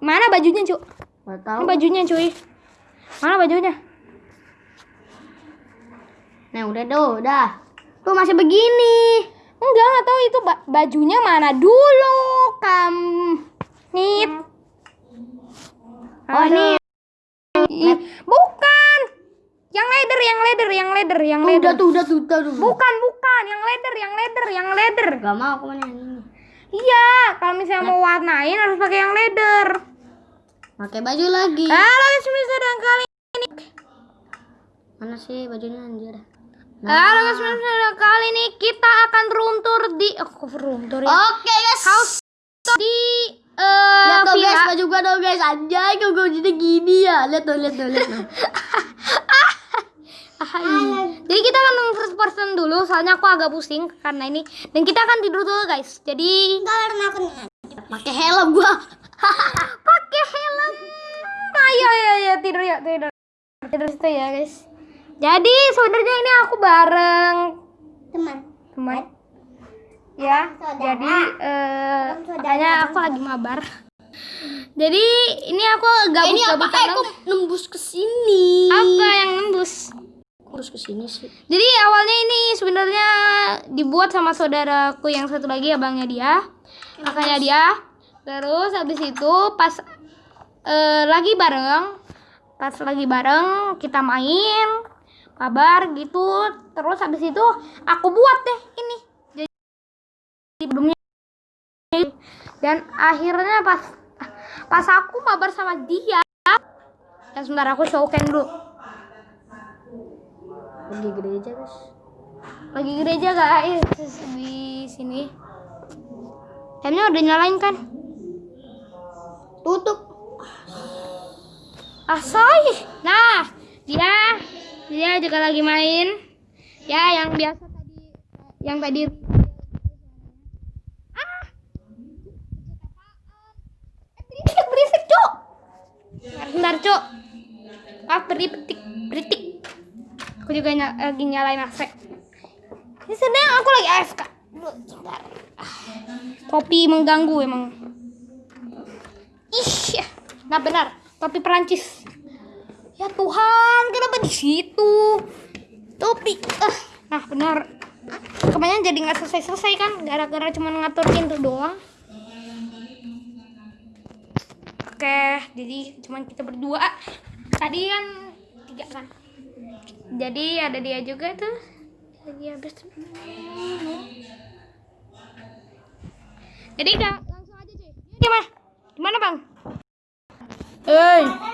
Mana bajunya, Cuk? Gak Ini bajunya, cuy. Mana bajunya? Nah udah tuh, udah. Tuh masih begini. Enggak, enggak tahu itu ba- bajunya mana dulu, Kam. Nit. Oh ini. Bukan. Yang leather, yang leather, yang leather, yang leather. udah tuh, udah tuh, udah tuh. Bukan, bukan, yang leather, yang leather, yang leather. Gak mau aku yang ini. Iya, kalau misalnya mau warnain harus pakai yang leather. Pakai baju lagi. Halo, semester kali ini. Mana sih bajunya anjir? Halo, semester kali ini kita akan runtur di oh, kok runtur ya? Oke guys. House di eh Lihat tuh villa. guys, baju gua tuh guys. Anjay, kok gua jadi gini ya. Lihat tuh, lihat tuh, lihat. Hai. Jadi kita akan first person dulu, soalnya aku agak pusing karena ini. Dan kita akan tidur dulu guys. Jadi Karena aku pakai helm gua. tidur ya, tidur. Tidur situ ya guys. Jadi sebenarnya ini aku bareng Teman. teman. Ya, jadi eh makanya aku lagi mabar. Jadi ini aku gabut ini apa? Eh, kok nembus ke sini? apa yang nembus? Terus ke sini sih. Jadi awalnya ini sebenarnya dibuat sama saudaraku yang satu lagi abangnya dia, kakaknya dia. Terus habis itu pas eh, lagi bareng, pas lagi bareng kita main kabar gitu. Terus habis itu aku buat deh ini. Jadi belumnya dan akhirnya pas pas aku mabar sama dia dan sebentar aku showcam dulu Pergi gereja guys. lagi gereja guys di sini Lamnya udah nyalain kan Tutup. Asoy. Nah dia dia juga lagi main. Ya yang biasa tadi yang tadi ah. Eh, berisik berisik cuk. Bentar cuk. Ah berisik berisik aku juga ny- lagi nyalain AC ini sedang aku lagi AFK Dulu, sebentar. Ah, topi mengganggu emang. Ih ya. nah benar topi Perancis. Ya Tuhan kenapa di situ? Topi ah nah benar. Kemarin jadi nggak selesai selesai kan gara-gara cuma ngatur pintu doang. Oke jadi cuman kita berdua. Tadi kan tiga kan? Jadi ada dia juga tuh. Lagi habis jadi langsung aja cuy. Gimana gimana bang 哎。